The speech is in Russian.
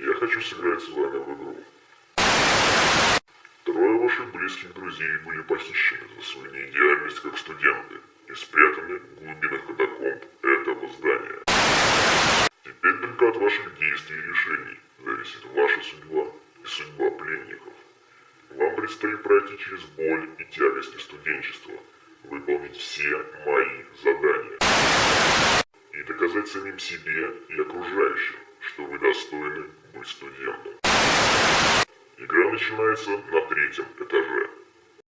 я хочу сыграть с вами в игру. Трое ваших близких друзей были похищены за свою неидеальность как студенты и спрятаны в глубинах катакомб этого здания. Теперь только от ваших действий и решений зависит ваша судьба и судьба пленников. Вам предстоит пройти через боль и тягости студенчества, выполнить все мои задания и доказать самим себе и окружающим, что вы достойны быть студентом. Игра начинается на третьем этаже.